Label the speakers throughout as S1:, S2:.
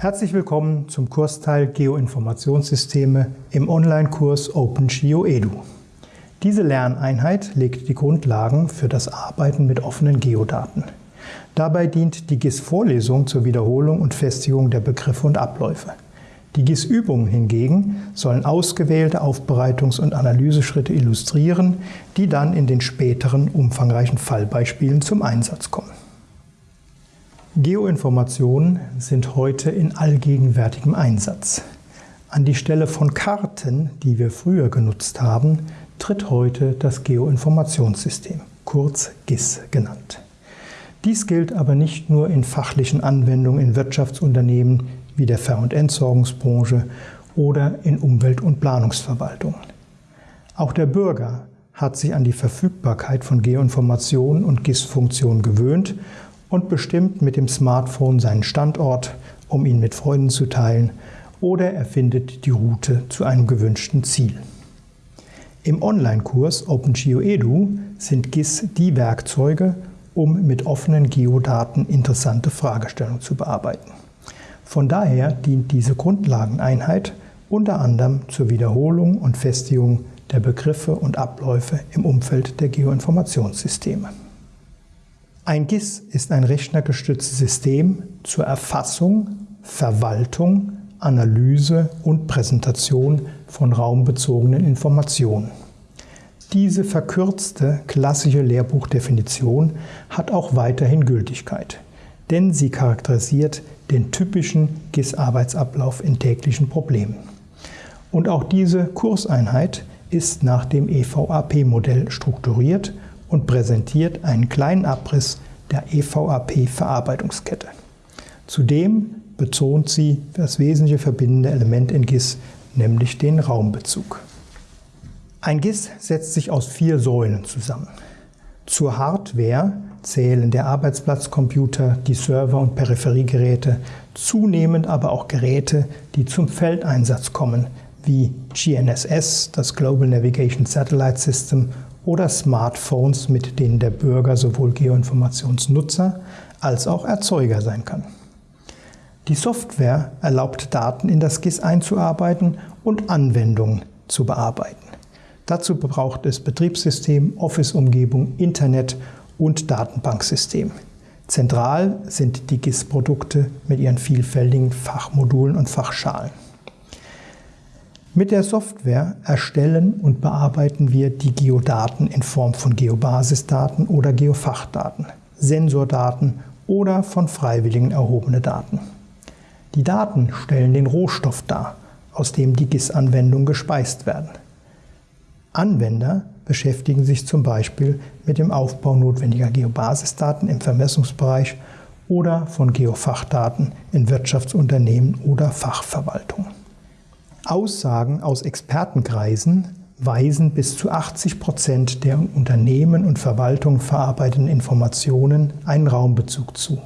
S1: Herzlich willkommen zum Kursteil Geoinformationssysteme im Online-Kurs OpenGeoEDU. Diese Lerneinheit legt die Grundlagen für das Arbeiten mit offenen Geodaten. Dabei dient die GIS-Vorlesung zur Wiederholung und Festigung der Begriffe und Abläufe. Die GIS-Übungen hingegen sollen ausgewählte Aufbereitungs- und Analyseschritte illustrieren, die dann in den späteren umfangreichen Fallbeispielen zum Einsatz kommen. Geoinformationen sind heute in allgegenwärtigem Einsatz. An die Stelle von Karten, die wir früher genutzt haben, tritt heute das Geoinformationssystem, kurz GIS genannt. Dies gilt aber nicht nur in fachlichen Anwendungen in Wirtschaftsunternehmen wie der Ver- und Entsorgungsbranche oder in Umwelt- und Planungsverwaltungen. Auch der Bürger hat sich an die Verfügbarkeit von Geoinformationen und GIS-Funktionen gewöhnt und bestimmt mit dem Smartphone seinen Standort, um ihn mit Freunden zu teilen, oder er findet die Route zu einem gewünschten Ziel. Im Online-Kurs OpenGeoEDU sind GIS die Werkzeuge, um mit offenen Geodaten interessante Fragestellungen zu bearbeiten. Von daher dient diese Grundlageneinheit unter anderem zur Wiederholung und Festigung der Begriffe und Abläufe im Umfeld der Geoinformationssysteme. Ein GIS ist ein rechnergestütztes System zur Erfassung, Verwaltung, Analyse und Präsentation von raumbezogenen Informationen. Diese verkürzte klassische Lehrbuchdefinition hat auch weiterhin Gültigkeit, denn sie charakterisiert den typischen GIS-Arbeitsablauf in täglichen Problemen. Und auch diese Kurseinheit ist nach dem EVAP-Modell strukturiert und präsentiert einen kleinen Abriss der EVAP-Verarbeitungskette. Zudem betont sie das wesentliche verbindende Element in GIS, nämlich den Raumbezug. Ein GIS setzt sich aus vier Säulen zusammen. Zur Hardware zählen der Arbeitsplatzcomputer, die Server und Peripheriegeräte, zunehmend aber auch Geräte, die zum Feldeinsatz kommen, wie GNSS, das Global Navigation Satellite System oder Smartphones, mit denen der Bürger sowohl Geoinformationsnutzer als auch Erzeuger sein kann. Die Software erlaubt Daten in das GIS einzuarbeiten und Anwendungen zu bearbeiten. Dazu braucht es Betriebssystem, Office-Umgebung, Internet und Datenbanksystem. Zentral sind die GIS-Produkte mit ihren vielfältigen Fachmodulen und Fachschalen. Mit der Software erstellen und bearbeiten wir die Geodaten in Form von Geobasisdaten oder Geofachdaten, Sensordaten oder von Freiwilligen erhobene Daten. Die Daten stellen den Rohstoff dar, aus dem die GIS-Anwendungen gespeist werden. Anwender beschäftigen sich zum Beispiel mit dem Aufbau notwendiger Geobasisdaten im Vermessungsbereich oder von Geofachdaten in Wirtschaftsunternehmen oder Fachverwaltungen. Aussagen aus Expertenkreisen weisen bis zu 80 Prozent der Unternehmen und Verwaltungen verarbeiteten Informationen einen Raumbezug zu,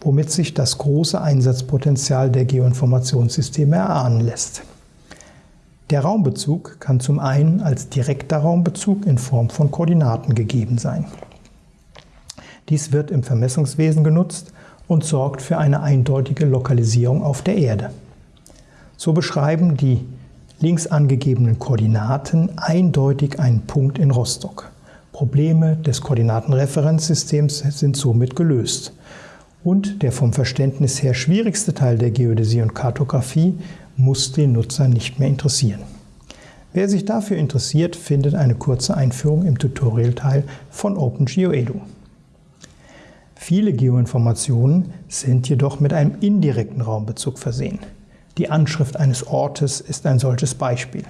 S1: womit sich das große Einsatzpotenzial der Geoinformationssysteme erahnen lässt. Der Raumbezug kann zum einen als direkter Raumbezug in Form von Koordinaten gegeben sein. Dies wird im Vermessungswesen genutzt und sorgt für eine eindeutige Lokalisierung auf der Erde. So beschreiben die links angegebenen Koordinaten eindeutig einen Punkt in Rostock. Probleme des Koordinatenreferenzsystems sind somit gelöst. Und der vom Verständnis her schwierigste Teil der Geodäsie und Kartografie muss den Nutzer nicht mehr interessieren. Wer sich dafür interessiert, findet eine kurze Einführung im Tutorial-Teil von OpenGeoEDU. Viele Geoinformationen sind jedoch mit einem indirekten Raumbezug versehen. Die Anschrift eines Ortes ist ein solches Beispiel.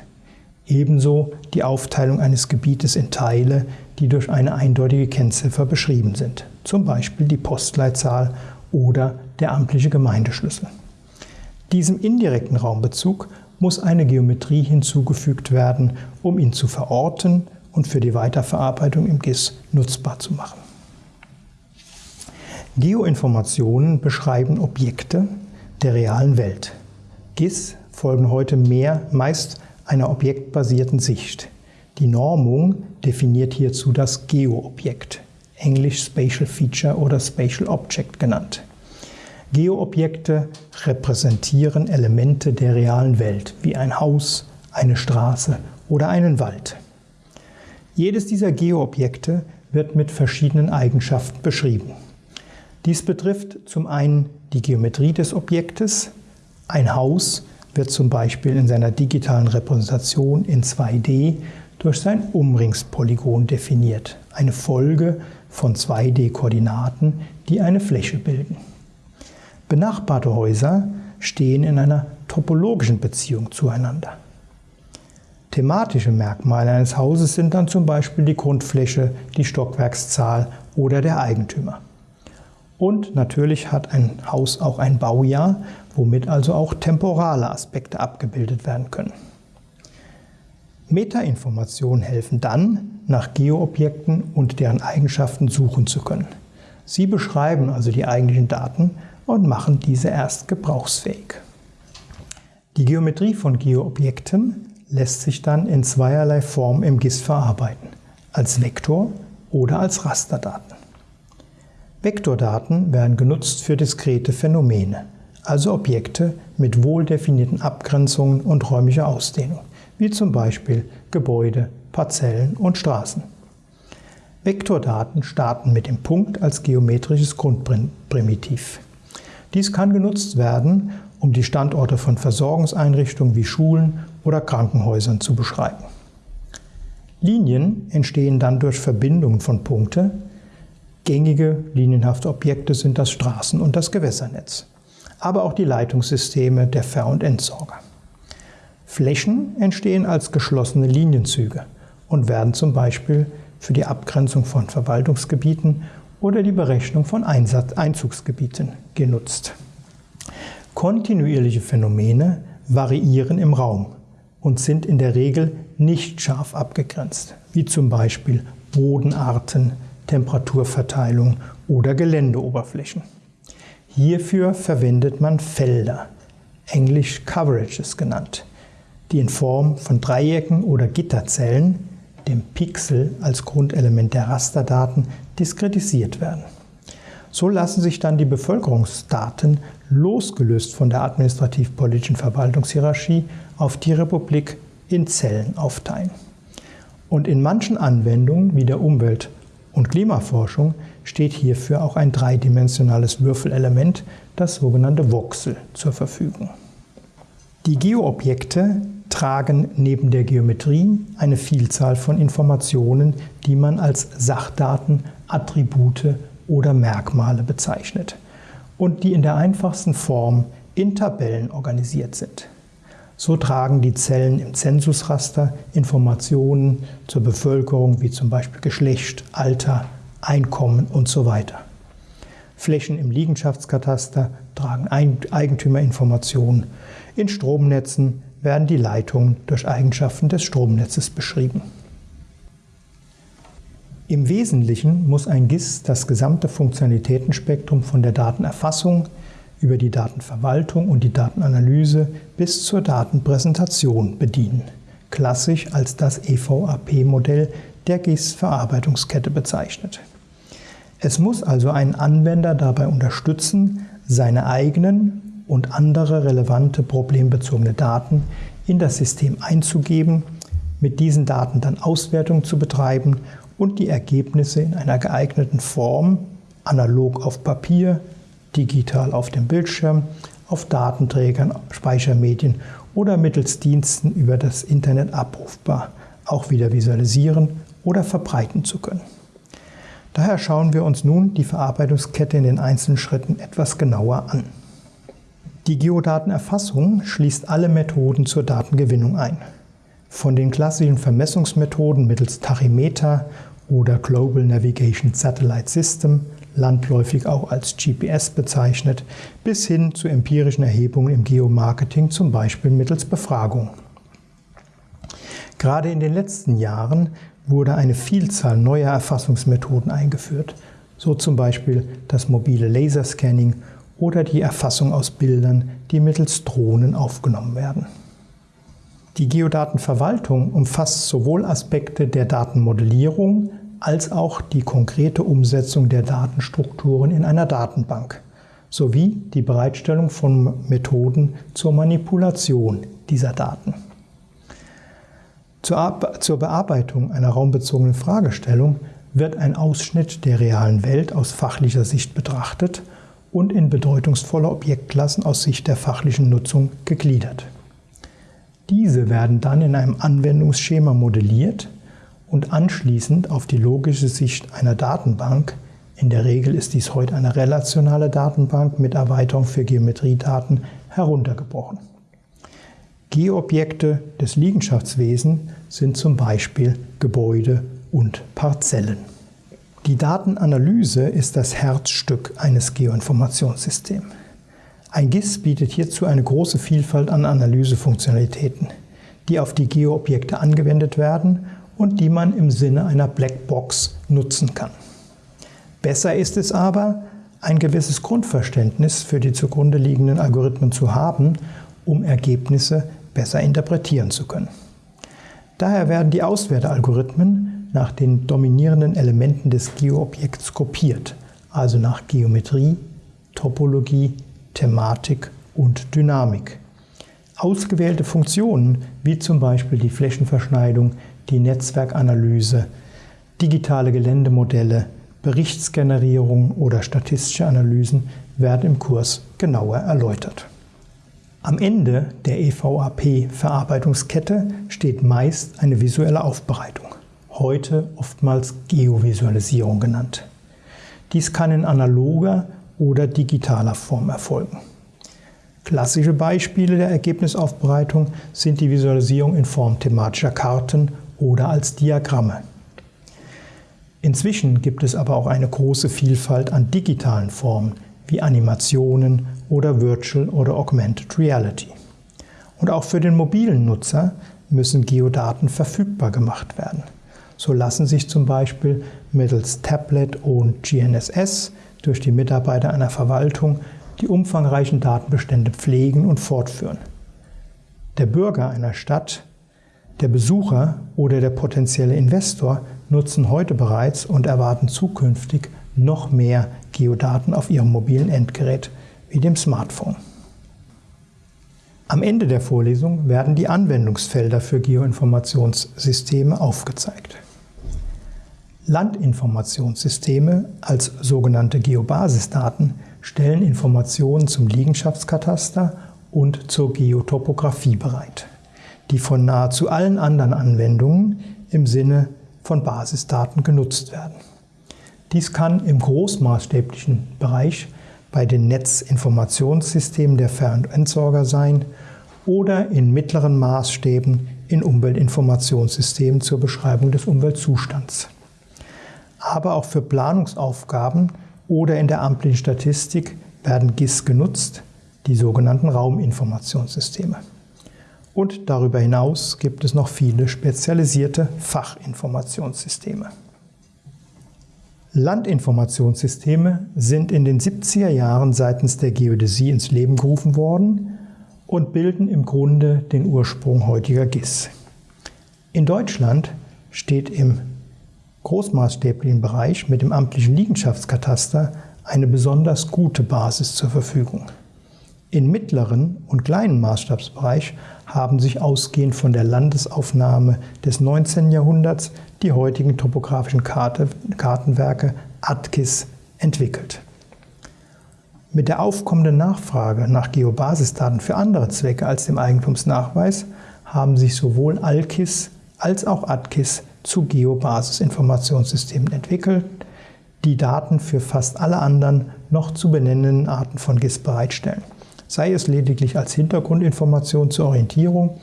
S1: Ebenso die Aufteilung eines Gebietes in Teile, die durch eine eindeutige Kennziffer beschrieben sind, zum Beispiel die Postleitzahl oder der amtliche Gemeindeschlüssel. Diesem indirekten Raumbezug muss eine Geometrie hinzugefügt werden, um ihn zu verorten und für die Weiterverarbeitung im GIS nutzbar zu machen. Geoinformationen beschreiben Objekte der realen Welt. GIS folgen heute mehr meist einer objektbasierten Sicht. Die Normung definiert hierzu das Geo-Objekt, englisch Spatial Feature oder Spatial Object genannt. Geoobjekte repräsentieren Elemente der realen Welt, wie ein Haus, eine Straße oder einen Wald. Jedes dieser Geoobjekte wird mit verschiedenen Eigenschaften beschrieben. Dies betrifft zum einen die Geometrie des Objektes. Ein Haus wird zum Beispiel in seiner digitalen Repräsentation in 2D durch sein Umringspolygon definiert, eine Folge von 2D-Koordinaten, die eine Fläche bilden. Benachbarte Häuser stehen in einer topologischen Beziehung zueinander. Thematische Merkmale eines Hauses sind dann zum Beispiel die Grundfläche, die Stockwerkszahl oder der Eigentümer. Und natürlich hat ein Haus auch ein Baujahr, womit also auch temporale Aspekte abgebildet werden können. Metainformationen helfen dann, nach Geoobjekten und deren Eigenschaften suchen zu können. Sie beschreiben also die eigentlichen Daten und machen diese erst gebrauchsfähig. Die Geometrie von Geoobjekten lässt sich dann in zweierlei Form im GIS verarbeiten, als Vektor oder als Rasterdaten. Vektordaten werden genutzt für diskrete Phänomene, also Objekte mit wohl definierten Abgrenzungen und räumlicher Ausdehnung, wie zum Beispiel Gebäude, Parzellen und Straßen. Vektordaten starten mit dem Punkt als geometrisches Grundprimitiv. Dies kann genutzt werden, um die Standorte von Versorgungseinrichtungen wie Schulen oder Krankenhäusern zu beschreiben. Linien entstehen dann durch Verbindungen von Punkte, Gängige linienhafte Objekte sind das Straßen- und das Gewässernetz, aber auch die Leitungssysteme der Ver- und Entsorger. Flächen entstehen als geschlossene Linienzüge und werden zum Beispiel für die Abgrenzung von Verwaltungsgebieten oder die Berechnung von Einsatz Einzugsgebieten genutzt. Kontinuierliche Phänomene variieren im Raum und sind in der Regel nicht scharf abgegrenzt, wie zum Beispiel Bodenarten, Temperaturverteilung oder Geländeoberflächen. Hierfür verwendet man Felder, englisch Coverages genannt, die in Form von Dreiecken oder Gitterzellen, dem Pixel als Grundelement der Rasterdaten, diskretisiert werden. So lassen sich dann die Bevölkerungsdaten losgelöst von der administrativ-politischen Verwaltungshierarchie auf die Republik in Zellen aufteilen. Und in manchen Anwendungen wie der Umwelt- und Klimaforschung steht hierfür auch ein dreidimensionales Würfelelement, das sogenannte Voxel, zur Verfügung. Die Geoobjekte tragen neben der Geometrie eine Vielzahl von Informationen, die man als Sachdaten, Attribute oder Merkmale bezeichnet und die in der einfachsten Form in Tabellen organisiert sind. So tragen die Zellen im Zensusraster Informationen zur Bevölkerung wie zum Beispiel Geschlecht, Alter, Einkommen und so weiter. Flächen im Liegenschaftskataster tragen Eigentümerinformationen. In Stromnetzen werden die Leitungen durch Eigenschaften des Stromnetzes beschrieben. Im Wesentlichen muss ein GIS das gesamte Funktionalitätenspektrum von der Datenerfassung über die Datenverwaltung und die Datenanalyse bis zur Datenpräsentation bedienen, klassisch als das EVAP-Modell der GIS-Verarbeitungskette bezeichnet. Es muss also einen Anwender dabei unterstützen, seine eigenen und andere relevante problembezogene Daten in das System einzugeben, mit diesen Daten dann Auswertung zu betreiben und die Ergebnisse in einer geeigneten Form, analog auf Papier, digital auf dem Bildschirm, auf Datenträgern, Speichermedien oder mittels Diensten über das Internet abrufbar, auch wieder visualisieren oder verbreiten zu können. Daher schauen wir uns nun die Verarbeitungskette in den einzelnen Schritten etwas genauer an. Die Geodatenerfassung schließt alle Methoden zur Datengewinnung ein. Von den klassischen Vermessungsmethoden mittels Tachymeter oder Global Navigation Satellite System landläufig auch als GPS bezeichnet, bis hin zu empirischen Erhebungen im Geomarketing, zum Beispiel mittels Befragung. Gerade in den letzten Jahren wurde eine Vielzahl neuer Erfassungsmethoden eingeführt, so zum Beispiel das mobile Laserscanning oder die Erfassung aus Bildern, die mittels Drohnen aufgenommen werden. Die Geodatenverwaltung umfasst sowohl Aspekte der Datenmodellierung als auch die konkrete Umsetzung der Datenstrukturen in einer Datenbank, sowie die Bereitstellung von Methoden zur Manipulation dieser Daten. Zur Bearbeitung einer raumbezogenen Fragestellung wird ein Ausschnitt der realen Welt aus fachlicher Sicht betrachtet und in bedeutungsvolle Objektklassen aus Sicht der fachlichen Nutzung gegliedert. Diese werden dann in einem Anwendungsschema modelliert und anschließend auf die logische Sicht einer Datenbank, in der Regel ist dies heute eine relationale Datenbank mit Erweiterung für Geometriedaten, heruntergebrochen. Geoobjekte des Liegenschaftswesens sind zum Beispiel Gebäude und Parzellen. Die Datenanalyse ist das Herzstück eines Geoinformationssystems. Ein GIS bietet hierzu eine große Vielfalt an Analysefunktionalitäten, die auf die Geoobjekte angewendet werden und die man im Sinne einer Blackbox nutzen kann. Besser ist es aber, ein gewisses Grundverständnis für die zugrunde liegenden Algorithmen zu haben, um Ergebnisse besser interpretieren zu können. Daher werden die Auswertealgorithmen nach den dominierenden Elementen des Geoobjekts kopiert, also nach Geometrie, Topologie, Thematik und Dynamik. Ausgewählte Funktionen, wie zum Beispiel die Flächenverschneidung, die Netzwerkanalyse, digitale Geländemodelle, Berichtsgenerierung oder statistische Analysen, werden im Kurs genauer erläutert. Am Ende der EVAP-Verarbeitungskette steht meist eine visuelle Aufbereitung, heute oftmals Geovisualisierung genannt. Dies kann in analoger oder digitaler Form erfolgen. Klassische Beispiele der Ergebnisaufbereitung sind die Visualisierung in Form thematischer Karten oder als Diagramme. Inzwischen gibt es aber auch eine große Vielfalt an digitalen Formen wie Animationen oder Virtual oder Augmented Reality. Und auch für den mobilen Nutzer müssen Geodaten verfügbar gemacht werden. So lassen sich zum Beispiel mittels Tablet und GNSS durch die Mitarbeiter einer Verwaltung die umfangreichen Datenbestände pflegen und fortführen. Der Bürger einer Stadt, der Besucher oder der potenzielle Investor nutzen heute bereits und erwarten zukünftig noch mehr Geodaten auf ihrem mobilen Endgerät wie dem Smartphone. Am Ende der Vorlesung werden die Anwendungsfelder für Geoinformationssysteme aufgezeigt. Landinformationssysteme als sogenannte Geobasisdaten stellen Informationen zum Liegenschaftskataster und zur Geotopographie bereit, die von nahezu allen anderen Anwendungen im Sinne von Basisdaten genutzt werden. Dies kann im großmaßstäblichen Bereich bei den Netzinformationssystemen der Ver- und Entsorger sein oder in mittleren Maßstäben in Umweltinformationssystemen zur Beschreibung des Umweltzustands. Aber auch für Planungsaufgaben oder in der amtlichen Statistik werden GIS genutzt, die sogenannten Rauminformationssysteme. Und darüber hinaus gibt es noch viele spezialisierte Fachinformationssysteme. Landinformationssysteme sind in den 70er Jahren seitens der Geodäsie ins Leben gerufen worden und bilden im Grunde den Ursprung heutiger GIS. In Deutschland steht im großmaßstäblichen Bereich mit dem amtlichen Liegenschaftskataster eine besonders gute Basis zur Verfügung. In mittleren und kleinen Maßstabsbereich haben sich ausgehend von der Landesaufnahme des 19. Jahrhunderts die heutigen topografischen Karte, Kartenwerke ATKIS entwickelt. Mit der aufkommenden Nachfrage nach Geobasisdaten für andere Zwecke als dem Eigentumsnachweis haben sich sowohl ALKIS als auch ATKIS zu Geobasisinformationssystemen entwickelt, die Daten für fast alle anderen noch zu benennenden Arten von GIS bereitstellen sei es lediglich als Hintergrundinformation zur Orientierung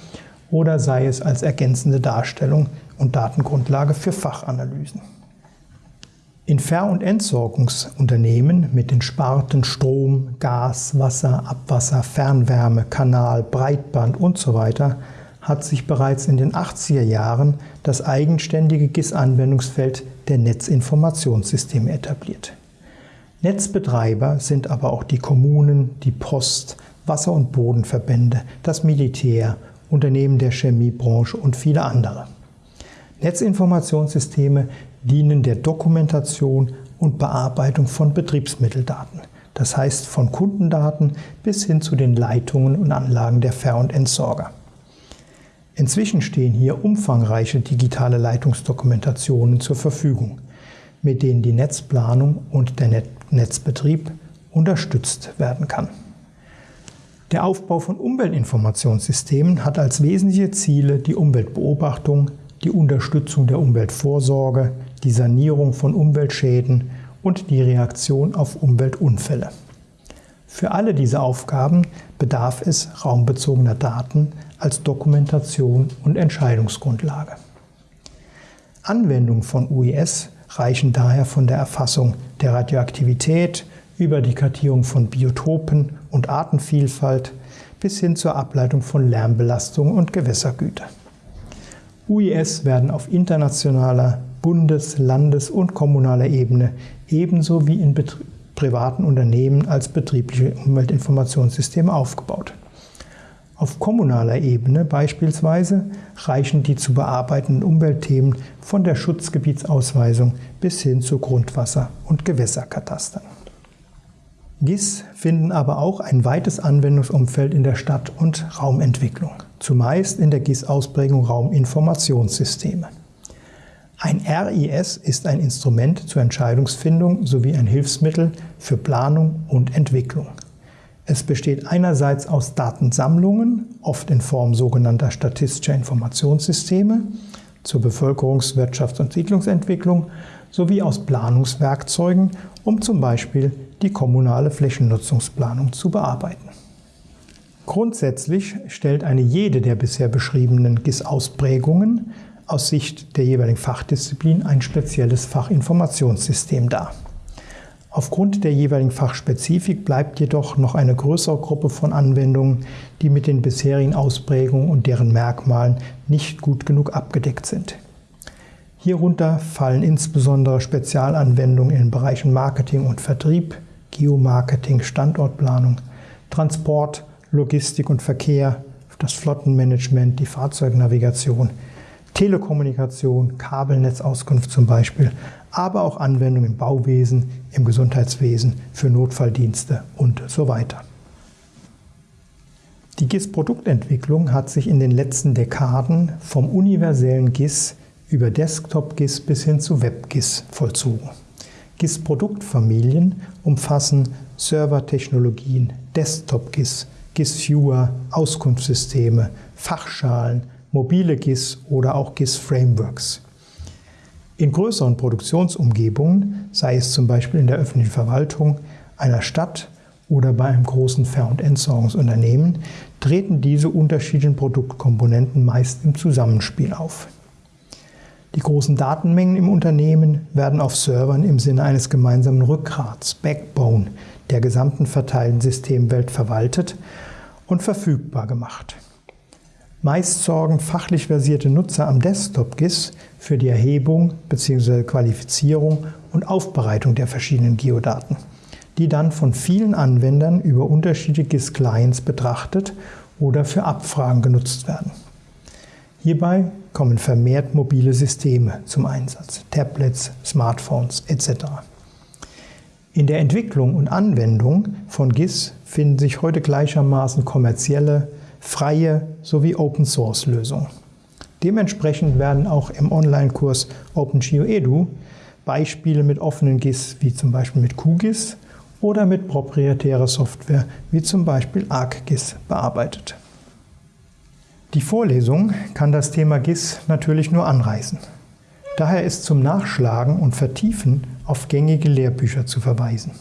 S1: oder sei es als ergänzende Darstellung und Datengrundlage für Fachanalysen. In Ver- und Entsorgungsunternehmen mit den Sparten Strom, Gas, Wasser, Abwasser, Fernwärme, Kanal, Breitband usw. So hat sich bereits in den 80er Jahren das eigenständige GIS-Anwendungsfeld der Netzinformationssysteme etabliert. Netzbetreiber sind aber auch die Kommunen, die Post, Wasser- und Bodenverbände, das Militär, Unternehmen der Chemiebranche und viele andere. Netzinformationssysteme dienen der Dokumentation und Bearbeitung von Betriebsmitteldaten, das heißt von Kundendaten bis hin zu den Leitungen und Anlagen der Ver- und Entsorger. Inzwischen stehen hier umfangreiche digitale Leitungsdokumentationen zur Verfügung, mit denen die Netzplanung und der Netzbetrieb unterstützt werden kann. Der Aufbau von Umweltinformationssystemen hat als wesentliche Ziele die Umweltbeobachtung, die Unterstützung der Umweltvorsorge, die Sanierung von Umweltschäden und die Reaktion auf Umweltunfälle. Für alle diese Aufgaben bedarf es raumbezogener Daten als Dokumentation und Entscheidungsgrundlage. Anwendungen von UIS reichen daher von der Erfassung der Radioaktivität über die Kartierung von Biotopen und Artenvielfalt bis hin zur Ableitung von Lärmbelastung und Gewässergüter. UIS werden auf internationaler, Bundes-, Landes- und kommunaler Ebene ebenso wie in privaten Unternehmen als betriebliche Umweltinformationssysteme aufgebaut. Auf kommunaler Ebene beispielsweise reichen die zu bearbeitenden Umweltthemen von der Schutzgebietsausweisung bis hin zu Grundwasser- und Gewässerkatastern. GIS finden aber auch ein weites Anwendungsumfeld in der Stadt- und Raumentwicklung, zumeist in der GIS-Ausprägung Rauminformationssysteme. Ein RIS ist ein Instrument zur Entscheidungsfindung sowie ein Hilfsmittel für Planung und Entwicklung. Es besteht einerseits aus Datensammlungen, oft in Form sogenannter statistischer Informationssysteme, zur Bevölkerungs-, Wirtschafts- und Siedlungsentwicklung sowie aus Planungswerkzeugen, um zum Beispiel die kommunale Flächennutzungsplanung zu bearbeiten. Grundsätzlich stellt eine jede der bisher beschriebenen GIS-Ausprägungen aus Sicht der jeweiligen Fachdisziplin ein spezielles Fachinformationssystem dar. Aufgrund der jeweiligen Fachspezifik bleibt jedoch noch eine größere Gruppe von Anwendungen, die mit den bisherigen Ausprägungen und deren Merkmalen nicht gut genug abgedeckt sind. Hierunter fallen insbesondere Spezialanwendungen in den Bereichen Marketing und Vertrieb, Geomarketing, Standortplanung, Transport, Logistik und Verkehr, das Flottenmanagement, die Fahrzeugnavigation, Telekommunikation, Kabelnetzauskunft zum Beispiel, aber auch Anwendungen im Bauwesen, im Gesundheitswesen, für Notfalldienste und so weiter. Die GIS-Produktentwicklung hat sich in den letzten Dekaden vom universellen GIS über Desktop-GIS bis hin zu Web-GIS vollzogen. GIS-Produktfamilien umfassen Servertechnologien, Desktop-GIS, GIS-Viewer, Auskunftssysteme, Fachschalen, mobile GIS oder auch GIS-Frameworks. In größeren Produktionsumgebungen, sei es zum Beispiel in der öffentlichen Verwaltung, einer Stadt oder bei einem großen Ver- und Entsorgungsunternehmen, treten diese unterschiedlichen Produktkomponenten meist im Zusammenspiel auf. Die großen Datenmengen im Unternehmen werden auf Servern im Sinne eines gemeinsamen Rückgrats, Backbone, der gesamten verteilten Systemwelt verwaltet und verfügbar gemacht. Meist sorgen fachlich versierte Nutzer am Desktop GIS für die Erhebung bzw. Qualifizierung und Aufbereitung der verschiedenen Geodaten, die dann von vielen Anwendern über unterschiedliche GIS-Clients betrachtet oder für Abfragen genutzt werden. Hierbei kommen vermehrt mobile Systeme zum Einsatz, Tablets, Smartphones etc. In der Entwicklung und Anwendung von GIS finden sich heute gleichermaßen kommerzielle, freie sowie Open-Source-Lösungen. Dementsprechend werden auch im Online-Kurs OpenGeoEDU Beispiele mit offenen GIS wie zum Beispiel mit QGIS oder mit proprietärer Software wie zum Beispiel ArcGIS bearbeitet. Die Vorlesung kann das Thema GIS natürlich nur anreißen. Daher ist zum Nachschlagen und Vertiefen auf gängige Lehrbücher zu verweisen.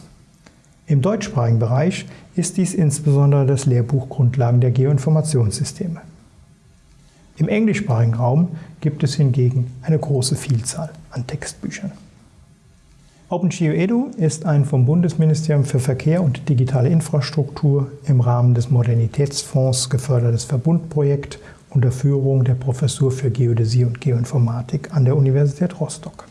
S1: Im deutschsprachigen Bereich ist dies insbesondere das Lehrbuch Grundlagen der Geoinformationssysteme. Im englischsprachigen Raum gibt es hingegen eine große Vielzahl an Textbüchern. OpenGeoEDU ist ein vom Bundesministerium für Verkehr und digitale Infrastruktur im Rahmen des Modernitätsfonds gefördertes Verbundprojekt unter Führung der Professur für Geodäsie und Geoinformatik an der Universität Rostock.